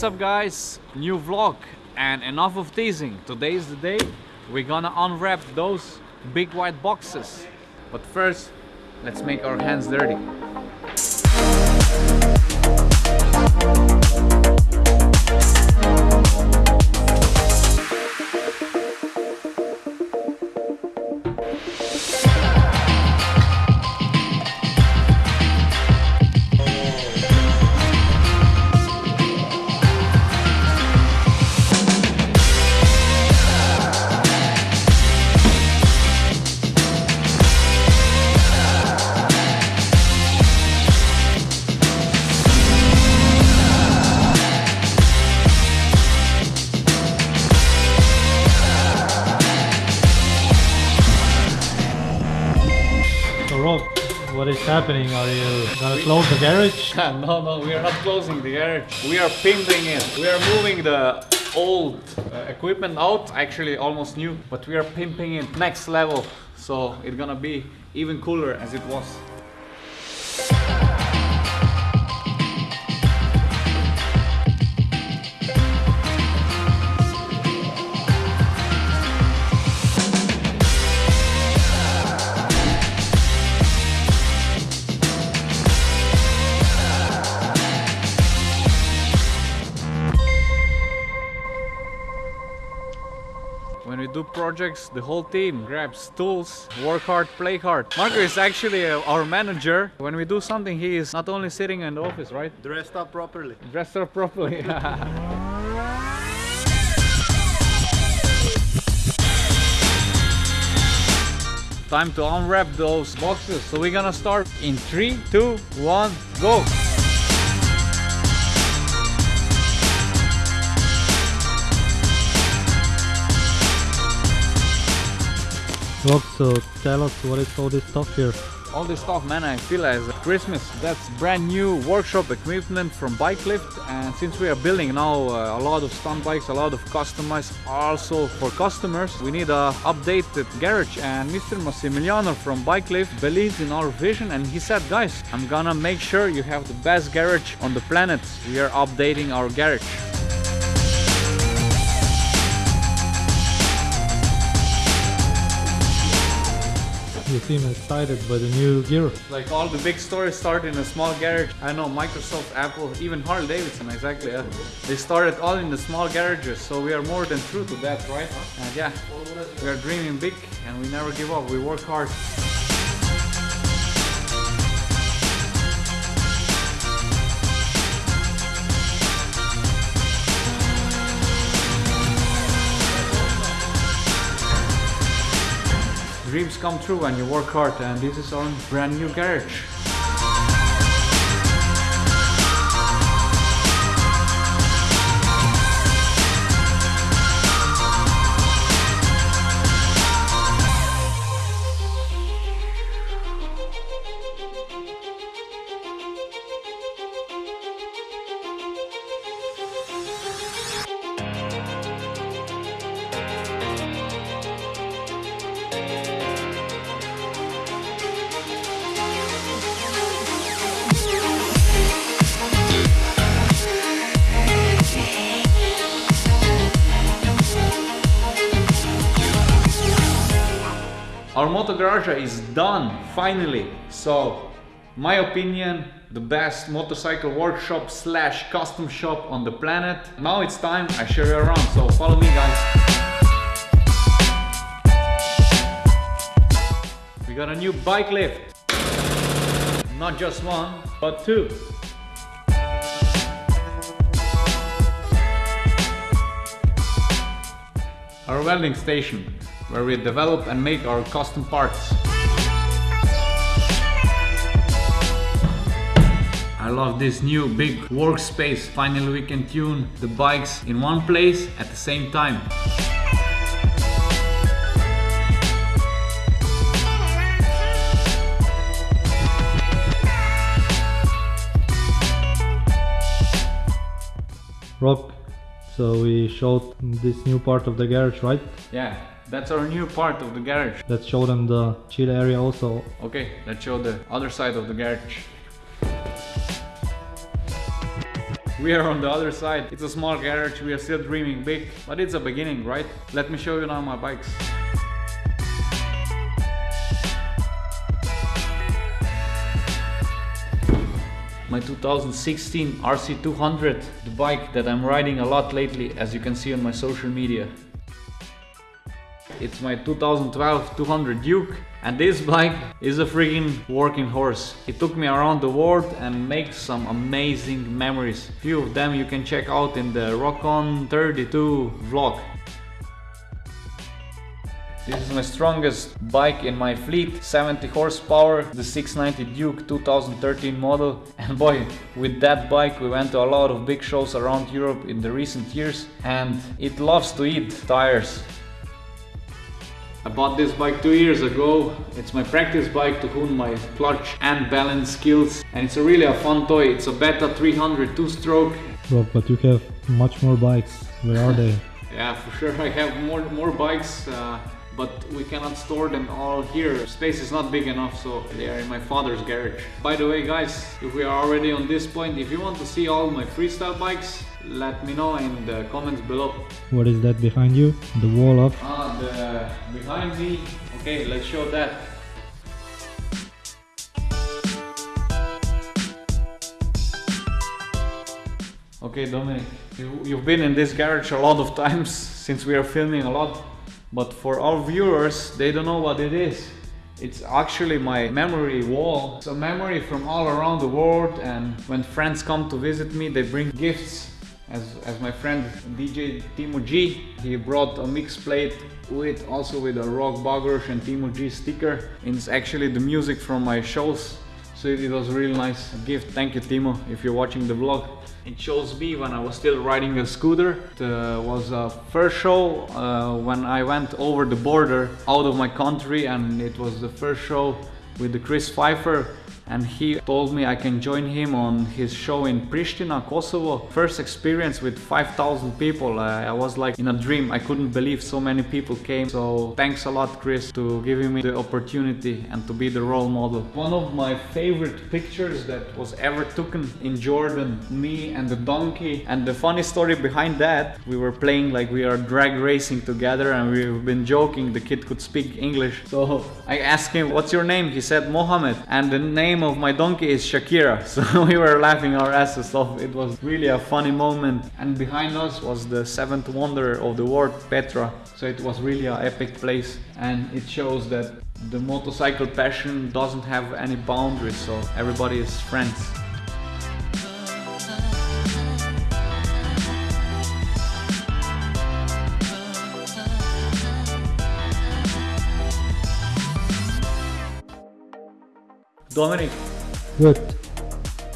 What's up guys? New vlog and enough of teasing. Today is the day we're gonna unwrap those big white boxes. But first, let's make our hands dirty. Happening? Are you gonna close the garage? no, no, we are not closing the garage. We are pimping it. We are moving the old uh, equipment out, actually almost new, but we are pimping it next level. So it's gonna be even cooler as it was. When we do projects, the whole team grabs tools, work hard, play hard. Marco is actually uh, our manager. When we do something, he is not only sitting in the office, right? Dressed up properly. Dressed up properly. Time to unwrap those boxes. So we're gonna start in three, two, one, go. So tell us what is all this stuff here? All this stuff, man, I feel as Christmas. That's brand new workshop equipment from Bike Lift. And since we are building now uh, a lot of stunt bikes, a lot of customized also for customers, we need a updated garage. And Mr. Massimiliano from Bike Lift believes in our vision and he said, guys, I'm gonna make sure you have the best garage on the planet. We are updating our garage. You seem excited by the new gear. Like all the big stores start in a small garage. I know Microsoft, Apple, even Harley Davidson, exactly. Yeah. They started all in the small garages, so we are more than true to that, right? And yeah, we are dreaming big and we never give up. We work hard. Dreams come true when you work hard, and this is our brand new garage. Our Moto Garage is done, finally. So, my opinion, the best motorcycle workshop slash custom shop on the planet. Now it's time I show you around, so follow me guys. We got a new bike lift. Not just one, but two. Our welding station, where we develop and make our custom parts. I love this new big workspace. Finally we can tune the bikes in one place at the same time. Rob, so we showed this new part of the garage, right? Yeah, that's our new part of the garage. Let's show them the chill area also. Okay, let's show the other side of the garage. We are on the other side. It's a small garage. We are still dreaming big, but it's a beginning, right? Let me show you now my bikes. my 2016 RC200, the bike that I'm riding a lot lately, as you can see on my social media. It's my 2012 200 Duke and this bike is a freaking working horse. It took me around the world and makes some amazing memories. Few of them you can check out in the Rock On 32 vlog. This is my strongest bike in my fleet, 70 horsepower, the 690 Duke 2013 model. And boy, with that bike we went to a lot of big shows around Europe in the recent years and it loves to eat tires. I bought this bike two years ago. It's my practice bike to hone my clutch and balance skills. And it's a really a fun toy. It's a Beta 300 two-stroke. Rob, but you have much more bikes. Where are they? yeah, for sure. I have more, more bikes. Uh, but we cannot store them all here. Space is not big enough, so they are in my father's garage. By the way, guys, if we are already on this point, if you want to see all my freestyle bikes, let me know in the comments below. What is that behind you? The wall of? Ah, the behind me. Okay, let's show that. Okay, Dominic, you, you've been in this garage a lot of times since we are filming a lot. But for our viewers, they don't know what it is. It's actually my memory wall. It's a memory from all around the world and when friends come to visit me, they bring gifts. As, as my friend DJ Timo G, he brought a mix plate with also with a Rok Bagoroš and Timo G sticker. It's actually the music from my shows. So it was a really nice gift. Thank you Timo if you're watching the vlog. It shows me when I was still riding a scooter. It uh, was a first show uh, when I went over the border out of my country and it was the first show with the Chris Pfeiffer and he told me I can join him on his show in Pristina, Kosovo. First experience with 5,000 people. I was like in a dream. I couldn't believe so many people came. So thanks a lot Chris to giving me the opportunity and to be the role model. One of my favorite pictures that was ever taken in Jordan, me and the donkey. And the funny story behind that, we were playing like we are drag racing together and we've been joking the kid could speak English. So I asked him, what's your name? He said Mohammed. And the name name of my donkey is Shakira. So we were laughing our asses off. It was really a funny moment. And behind us was the seventh wonder of the world, Petra. So it was really an epic place. And it shows that the motorcycle passion doesn't have any boundaries. So everybody is friends. Dominic. Good.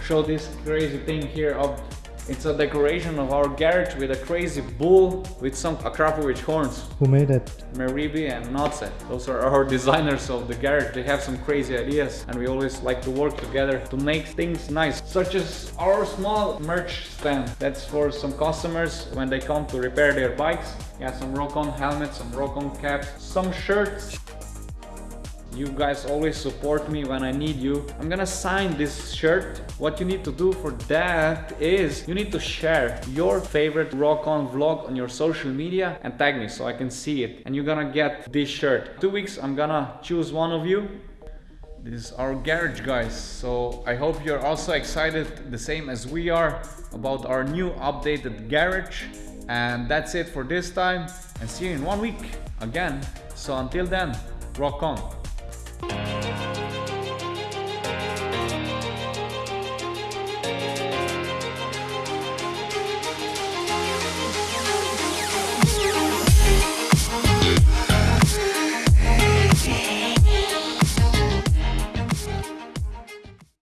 Show this crazy thing here up. It's a decoration of our garage with a crazy bull with some Akrapovic horns. Who made it? Meribi and Natse. Those are our designers of the garage. They have some crazy ideas and we always like to work together to make things nice. Such as our small merch stand. That's for some customers when they come to repair their bikes. Yeah, some Rock-On helmets, some Rock-On caps, some shirts you guys always support me when I need you. I'm gonna sign this shirt. What you need to do for that is you need to share your favorite rock on vlog on your social media and tag me so I can see it. And you're gonna get this shirt. Two weeks I'm gonna choose one of you this is our garage guys so i hope you're also excited the same as we are about our new updated garage and that's it for this time and see you in one week again so until then rock on.